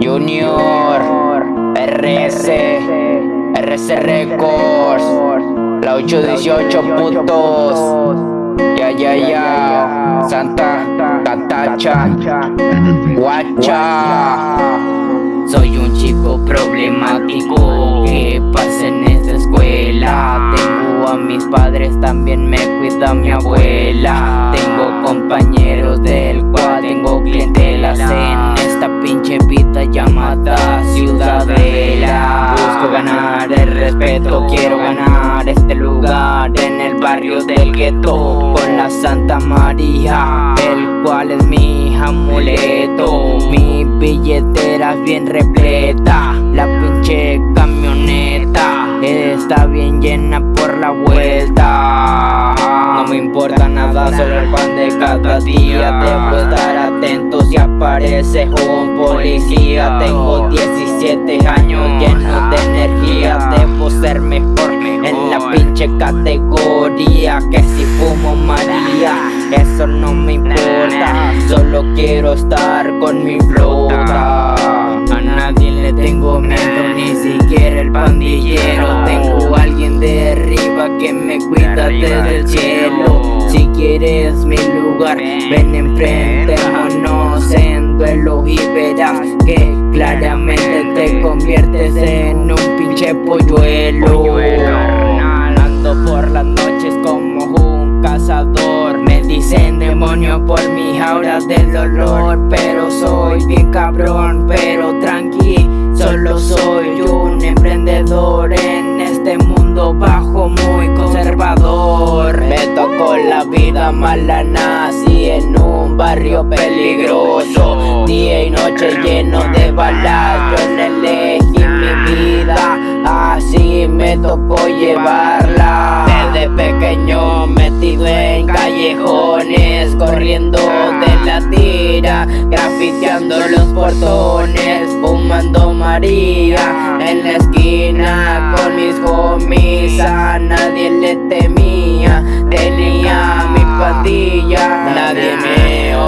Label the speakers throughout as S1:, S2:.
S1: Junior, RS, RS Records, la 818 putos, ya ya ya, Santa Catacha, Guacha. Soy un chico problemático que pasa en esta escuela. Tengo a mis padres, también me cuida mi abuela. Tengo compañeros del cual tengo clientelas en esta pinche vida llamada Ciudadela. Busco ganar el respeto, quiero ganar este lugar en el barrio del gueto con la Santa María, el cual es mi amuleto. Mi billetera bien repleta, la pinche camioneta está bien llena nada, solo el pan de cada día. Debo estar atento si aparece un policía. Tengo 17 años lleno de energía. Debo ser mejor en la pinche categoría. Que si fumo María, eso no me importa. Solo quiero estar con mi flota. A nadie le tengo miedo, ni siquiera el pandillero. Tengo alguien de arriba que me cuida desde el cielo. Si quieres mi lugar, ven enfrentémonos en duelo y verás que claramente te conviertes en un pinche polluelo. Ando por las noches como un cazador. Me dicen demonio por mi aura del dolor, pero soy bien cabrón, pero tranqui. Solo soy un mala, nací en un barrio peligroso. Día y noche lleno de balas, yo elegí mi vida, así me tocó llevarla. Desde pequeño metido en callejones, corriendo de la tira, grafiteando los portones, fumando María en la esquina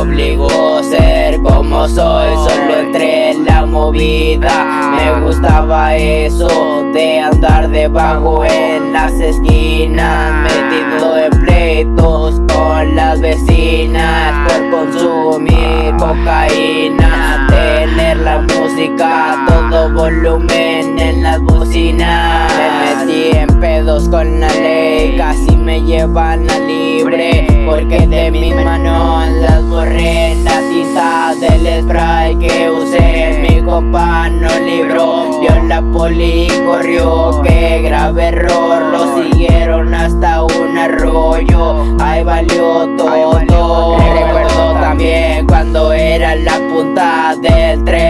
S1: obligó a ser como soy, solo entré en la movida, me gustaba eso de andar debajo en las esquinas, metido en pleitos con las vecinas por consumir cocaína, tener la música todo volumen en las bocinas. Me metí en pedos con la ley, casi me llevan a libre, porque de mis manos las borré la tinta del spray que usé. Mi compa no libró, vio la poli y corrió, que grave error, lo siguieron hasta un arroyo, ahí valió todo. Recuerdo también cuando era la punta del tren,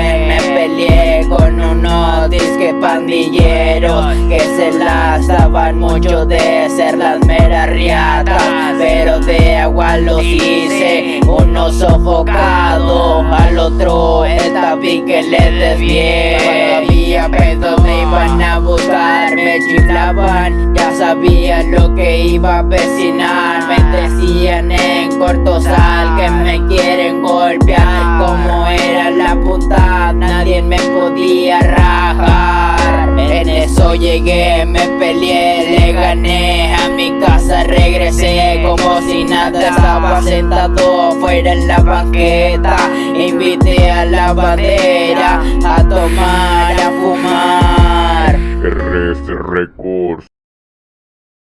S1: pandilleros que se las daban mucho de ser las meras riatas, pero de agua los hice, uno sofocado, al otro el tabique le desvié. Había pedos me iban a buscar, me chiflaban, ya sabían lo que iba a vecinar, me decían en cortosal que me quieren golpear, como era la punta, nadie me podía rajar. Eso llegué, me peleé, le gané a mi casa, regresé como si nada estaba sentado fuera en la banqueta. Invité a la bandera a tomar, a fumar.
S2: RS.